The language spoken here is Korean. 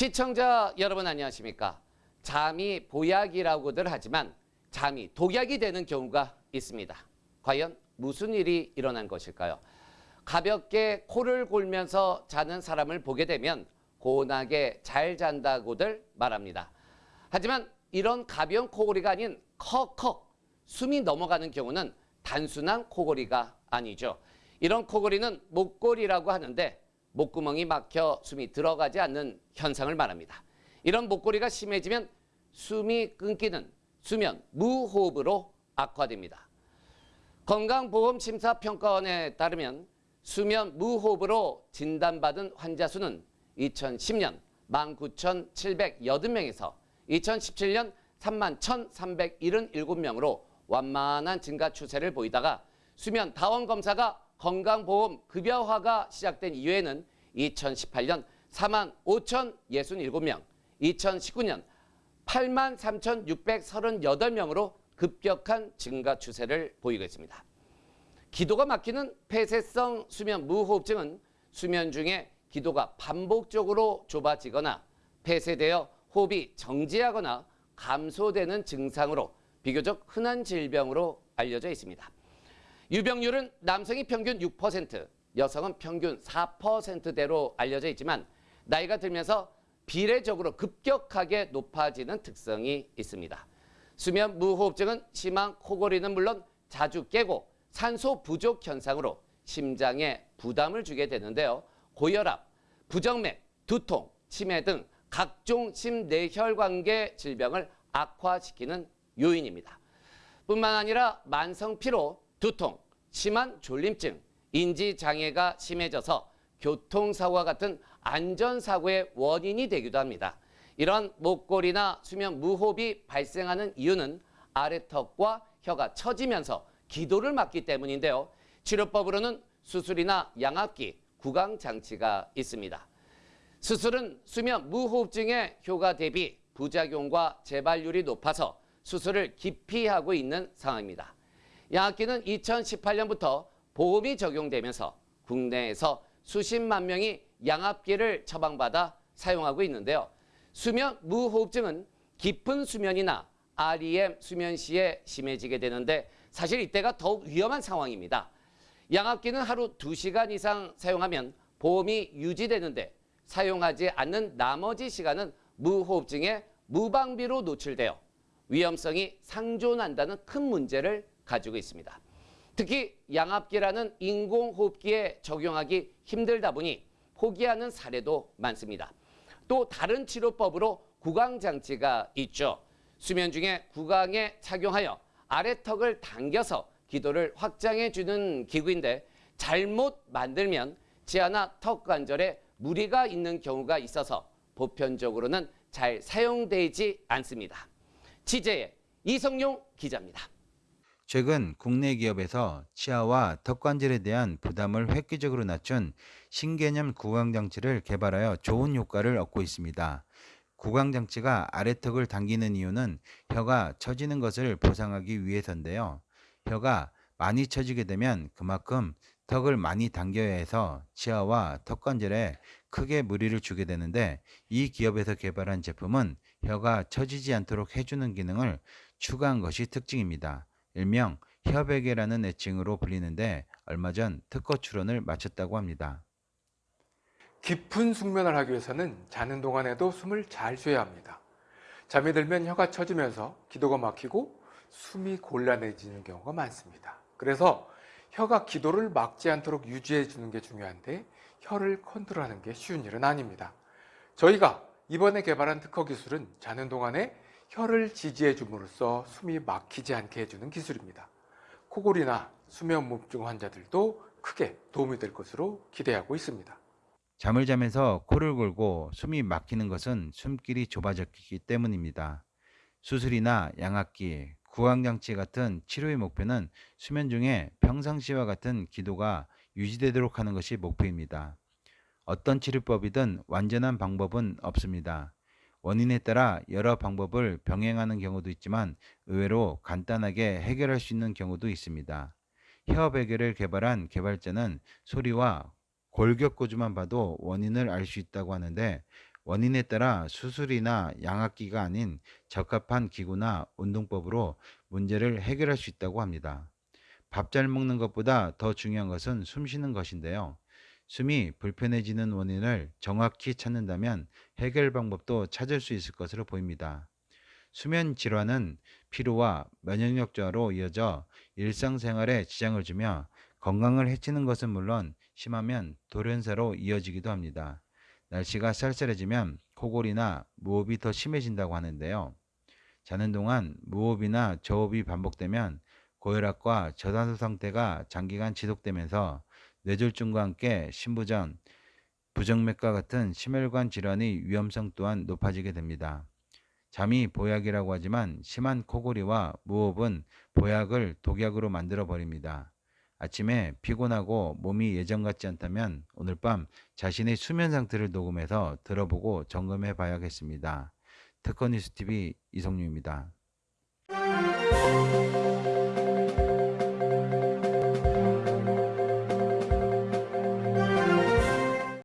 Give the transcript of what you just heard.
시청자 여러분 안녕하십니까? 잠이 보약이라고들 하지만 잠이 독약이 되는 경우가 있습니다. 과연 무슨 일이 일어난 것일까요? 가볍게 코를 골면서 자는 사람을 보게 되면 고운하게 잘 잔다고들 말합니다. 하지만 이런 가벼운 코골이가 아닌 컥컥 숨이 넘어가는 경우는 단순한 코골이가 아니죠. 이런 코골이는 목골이라고 하는데 목구멍이 막혀 숨이 들어가지 않는 현상을 말합니다. 이런 목골이가 심해지면 숨이 끊기는 수면 무호흡으로 악화됩니다. 건강보험심사평가원에 따르면 수면 무호흡으로 진단받은 환자 수는 2010년 19,780명에서 2017년 31,377명으로 완만한 증가 추세를 보이다가 수면 다원 검사가 건강보험 급여화가 시작된 이후에는 2018년 4만 5,067명, 2019년 8만 3,638명으로 급격한 증가 추세를 보이고 있습니다. 기도가 막히는 폐쇄성 수면 무호흡증은 수면 중에 기도가 반복적으로 좁아지거나 폐쇄되어 호흡이 정지하거나 감소되는 증상으로 비교적 흔한 질병으로 알려져 있습니다. 유병률은 남성이 평균 6%, 여성은 평균 4%대로 알려져 있지만 나이가 들면서 비례적으로 급격하게 높아지는 특성이 있습니다. 수면 무호흡증은 심한 코골이는 물론 자주 깨고 산소 부족 현상으로 심장에 부담을 주게 되는데요. 고혈압, 부정맥, 두통, 치매 등 각종 심내혈관계 질병을 악화시키는 요인입니다. 뿐만 아니라 만성 피로, 두통, 심한 졸림증, 인지장애가 심해져서 교통사고와 같은 안전사고의 원인이 되기도 합니다. 이런 목골이나 수면 무호흡이 발생하는 이유는 아래턱과 혀가 처지면서 기도를 막기 때문인데요. 치료법으로는 수술이나 양압기, 구강장치가 있습니다. 수술은 수면 무호흡증의 효과 대비 부작용과 재발률이 높아서 수술을 기피하고 있는 상황입니다. 양압기는 2018년부터 보험이 적용되면서 국내에서 수십만 명이 양압기를 처방받아 사용하고 있는데요. 수면 무호흡증은 깊은 수면이나 REM 수면 시에 심해지게 되는데 사실 이때가 더욱 위험한 상황입니다. 양압기는 하루 2시간 이상 사용하면 보험이 유지되는데 사용하지 않는 나머지 시간은 무호흡증에 무방비로 노출되어 위험성이 상존한다는 큰 문제를 가지고 있습니다. 특히 양압기라는 인공호흡기에 적용하기 힘들다 보니 포기하는 사례도 많습니다. 또 다른 치료법으로 구강장치가 있죠. 수면 중에 구강에 착용하여 아래턱을 당겨서 기도를 확장해 주는 기구인데 잘못 만들면 지하나 턱 관절에 무리가 있는 경우가 있어서 보편적으로는 잘 사용되지 않습니다. 취재의 이성용 기자입니다. 최근 국내 기업에서 치아와 턱관절에 대한 부담을 획기적으로 낮춘 신개념 구강장치를 개발하여 좋은 효과를 얻고 있습니다. 구강장치가 아래턱을 당기는 이유는 혀가 처지는 것을 보상하기 위해서인데요. 혀가 많이 처지게 되면 그만큼 턱을 많이 당겨야 해서 치아와 턱관절에 크게 무리를 주게 되는데 이 기업에서 개발한 제품은 혀가 처지지 않도록 해주는 기능을 추가한 것이 특징입니다. 일명 혀베개라는 애칭으로 불리는데 얼마 전 특허 출원을 마쳤다고 합니다. 깊은 숙면을 하기 위해서는 자는 동안에도 숨을 잘 쉬어야 합니다. 잠이 들면 혀가 처지면서 기도가 막히고 숨이 곤란해지는 경우가 많습니다. 그래서 혀가 기도를 막지 않도록 유지해 주는 게 중요한데 혀를 컨트롤하는 게 쉬운 일은 아닙니다. 저희가 이번에 개발한 특허 기술은 자는 동안에 혀를 지지해 줌으로써 숨이 막히지 않게 해주는 기술입니다. 코골이나 수면무호흡증 환자들도 크게 도움이 될 것으로 기대하고 있습니다. 잠을 자면서 코를 골고 숨이 막히는 것은 숨길이 좁아졌기 때문입니다. 수술이나 양압기, 구강장치 같은 치료의 목표는 수면 중에 평상시와 같은 기도가 유지되도록 하는 것이 목표입니다. 어떤 치료법이든 완전한 방법은 없습니다. 원인에 따라 여러 방법을 병행하는 경우도 있지만 의외로 간단하게 해결할 수 있는 경우도 있습니다. 혀 베개를 개발한 개발자는 소리와 골격고주만 봐도 원인을 알 수 있다고 하는데 원인에 따라 수술이나 양압기가 아닌 적합한 기구나 운동법으로 문제를 해결할 수 있다고 합니다. 밥 잘 먹는 것보다 더 중요한 것은 숨 쉬는 것인데요. 숨이 불편해지는 원인을 정확히 찾는다면 해결 방법도 찾을 수 있을 것으로 보입니다. 수면 질환은 피로와 면역력 저하로 이어져 일상생활에 지장을 주며 건강을 해치는 것은 물론 심하면 돌연사로 이어지기도 합니다. 날씨가 쌀쌀해지면 코골이나 무호흡이 더 심해진다고 하는데요. 자는 동안 무호흡이나 저호흡이 반복되면 고혈압과 저산소 상태가 장기간 지속되면서 뇌졸중과 함께 신부전, 부정맥과 같은 심혈관 질환의 위험성 또한 높아지게 됩니다. 잠이 보약이라고 하지만 심한 코골이와 무호흡은 보약을 독약으로 만들어 버립니다. 아침에 피곤하고 몸이 예전 같지 않다면 오늘 밤 자신의 수면 상태를 녹음해서 들어보고 점검해 봐야겠습니다. 특허 뉴스TV 이성유입니다.